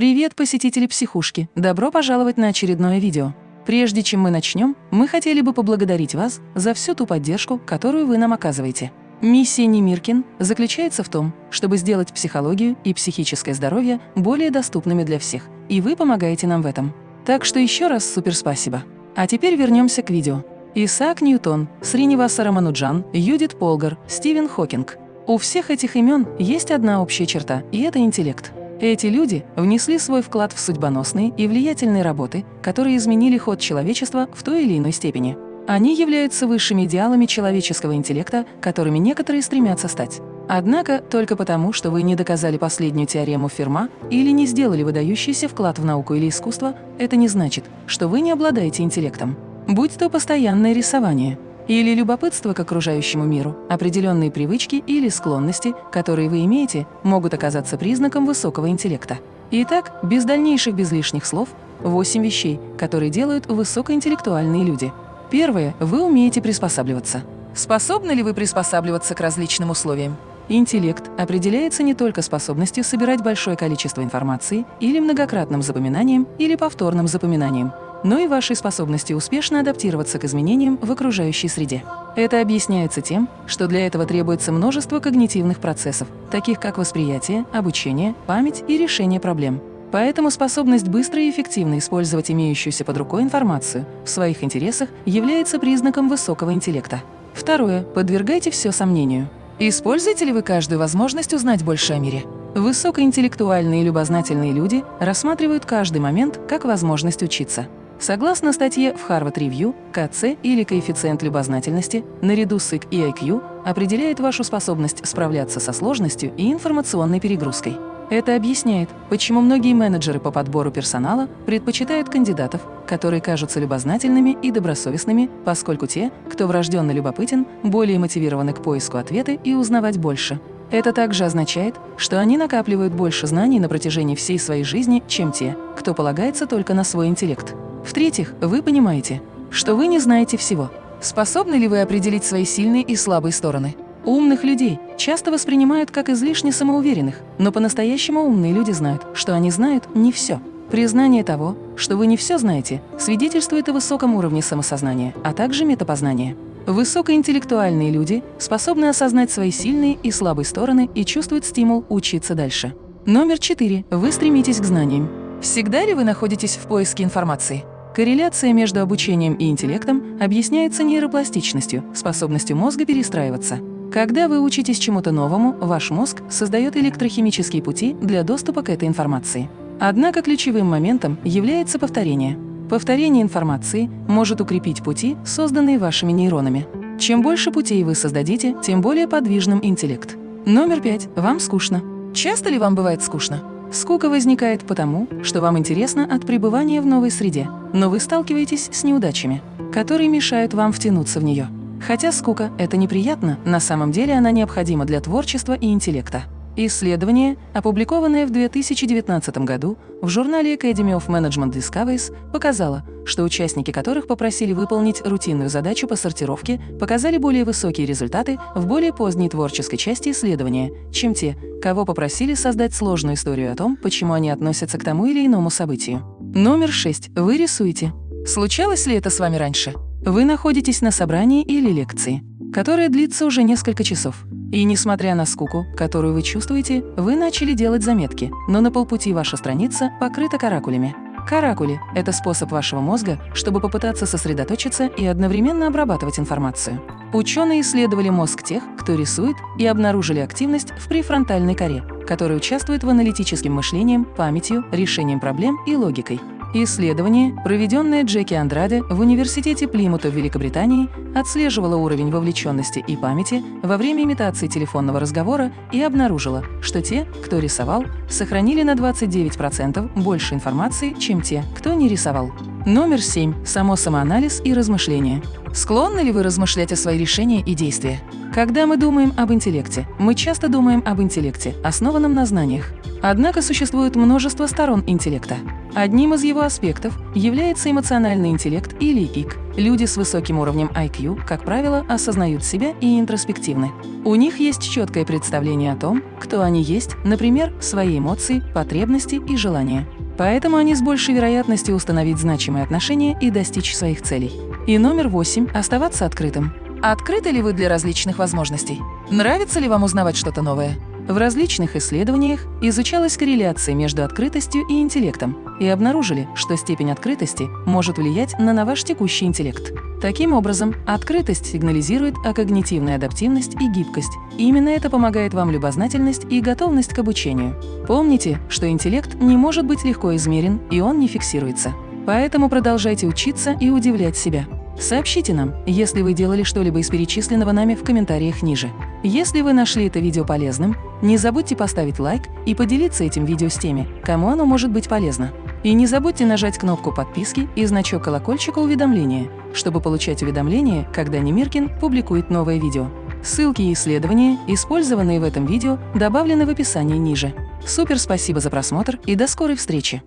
Привет, посетители психушки! Добро пожаловать на очередное видео. Прежде чем мы начнем, мы хотели бы поблагодарить вас за всю ту поддержку, которую вы нам оказываете. Миссия Немиркин заключается в том, чтобы сделать психологию и психическое здоровье более доступными для всех, и вы помогаете нам в этом. Так что еще раз супер спасибо. А теперь вернемся к видео. Исаак Ньютон, Сриниваса Рамануджан, Юдит Полгар, Стивен Хокинг. У всех этих имен есть одна общая черта, и это интеллект. Эти люди внесли свой вклад в судьбоносные и влиятельные работы, которые изменили ход человечества в той или иной степени. Они являются высшими идеалами человеческого интеллекта, которыми некоторые стремятся стать. Однако, только потому, что вы не доказали последнюю теорему Ферма или не сделали выдающийся вклад в науку или искусство, это не значит, что вы не обладаете интеллектом будь то постоянное рисование или любопытство к окружающему миру, определенные привычки или склонности, которые вы имеете, могут оказаться признаком высокого интеллекта. Итак, без дальнейших без лишних слов, 8 вещей, которые делают высокоинтеллектуальные люди. Первое. Вы умеете приспосабливаться. Способны ли вы приспосабливаться к различным условиям? Интеллект определяется не только способностью собирать большое количество информации или многократным запоминанием или повторным запоминанием, но и вашей способности успешно адаптироваться к изменениям в окружающей среде. Это объясняется тем, что для этого требуется множество когнитивных процессов, таких как восприятие, обучение, память и решение проблем. Поэтому способность быстро и эффективно использовать имеющуюся под рукой информацию в своих интересах является признаком высокого интеллекта. Второе. Подвергайте все сомнению. Используете ли вы каждую возможность узнать больше о мире? Высокоинтеллектуальные и любознательные люди рассматривают каждый момент как возможность учиться. Согласно статье в Harvard Review, КЦ или коэффициент любознательности наряду с ИК и IQ определяет вашу способность справляться со сложностью и информационной перегрузкой. Это объясняет, почему многие менеджеры по подбору персонала предпочитают кандидатов, которые кажутся любознательными и добросовестными, поскольку те, кто врожденно любопытен, более мотивированы к поиску ответа и узнавать больше. Это также означает, что они накапливают больше знаний на протяжении всей своей жизни, чем те, кто полагается только на свой интеллект. В-третьих, вы понимаете, что вы не знаете всего. Способны ли вы определить свои сильные и слабые стороны? Умных людей часто воспринимают как излишне самоуверенных, но по-настоящему умные люди знают, что они знают не все. Признание того, что вы не все знаете, свидетельствует о высоком уровне самосознания, а также метапознания. Высокоинтеллектуальные люди способны осознать свои сильные и слабые стороны и чувствуют стимул учиться дальше. Номер четыре. Вы стремитесь к знаниям. Всегда ли вы находитесь в поиске информации? Корреляция между обучением и интеллектом объясняется нейропластичностью, способностью мозга перестраиваться. Когда вы учитесь чему-то новому, ваш мозг создает электрохимические пути для доступа к этой информации. Однако ключевым моментом является повторение. Повторение информации может укрепить пути, созданные вашими нейронами. Чем больше путей вы создадите, тем более подвижным интеллект. Номер пять. Вам скучно. Часто ли вам бывает скучно? Скука возникает потому, что вам интересно от пребывания в новой среде, но вы сталкиваетесь с неудачами, которые мешают вам втянуться в нее. Хотя скука – это неприятно, на самом деле она необходима для творчества и интеллекта. Исследование, опубликованное в 2019 году в журнале Academy of Management Discoveries, показало, что участники которых попросили выполнить рутинную задачу по сортировке, показали более высокие результаты в более поздней творческой части исследования, чем те, кого попросили создать сложную историю о том, почему они относятся к тому или иному событию. Номер 6. Вы рисуете. Случалось ли это с вами раньше? Вы находитесь на собрании или лекции, которая длится уже несколько часов. И несмотря на скуку, которую вы чувствуете, вы начали делать заметки, но на полпути ваша страница покрыта каракулями. Каракули – это способ вашего мозга, чтобы попытаться сосредоточиться и одновременно обрабатывать информацию. Ученые исследовали мозг тех, кто рисует, и обнаружили активность в префронтальной коре, которая участвует в аналитическом мышлении, памятью, решением проблем и логикой. Исследование, проведенное Джеки Андраде в Университете Плимута в Великобритании, отслеживало уровень вовлеченности и памяти во время имитации телефонного разговора и обнаружило, что те, кто рисовал, сохранили на 29% больше информации, чем те, кто не рисовал. Номер 7. Само самоанализ и размышления. Склонны ли вы размышлять о свои решения и действия? Когда мы думаем об интеллекте, мы часто думаем об интеллекте, основанном на знаниях. Однако существует множество сторон интеллекта. Одним из его аспектов является эмоциональный интеллект или ИК. Люди с высоким уровнем IQ, как правило, осознают себя и интроспективны. У них есть четкое представление о том, кто они есть, например, свои эмоции, потребности и желания. Поэтому они с большей вероятностью установить значимые отношения и достичь своих целей. И номер восемь – оставаться открытым. Открыты ли вы для различных возможностей? Нравится ли вам узнавать что-то новое? В различных исследованиях изучалась корреляция между открытостью и интеллектом и обнаружили, что степень открытости может влиять на ваш текущий интеллект. Таким образом, открытость сигнализирует о когнитивной адаптивность и гибкость. Именно это помогает вам любознательность и готовность к обучению. Помните, что интеллект не может быть легко измерен, и он не фиксируется. Поэтому продолжайте учиться и удивлять себя. Сообщите нам, если вы делали что-либо из перечисленного нами в комментариях ниже. Если вы нашли это видео полезным, не забудьте поставить лайк и поделиться этим видео с теми, кому оно может быть полезно. И не забудьте нажать кнопку подписки и значок колокольчика уведомления, чтобы получать уведомления, когда Немиркин публикует новое видео. Ссылки и исследования, использованные в этом видео, добавлены в описании ниже. Супер спасибо за просмотр и до скорой встречи!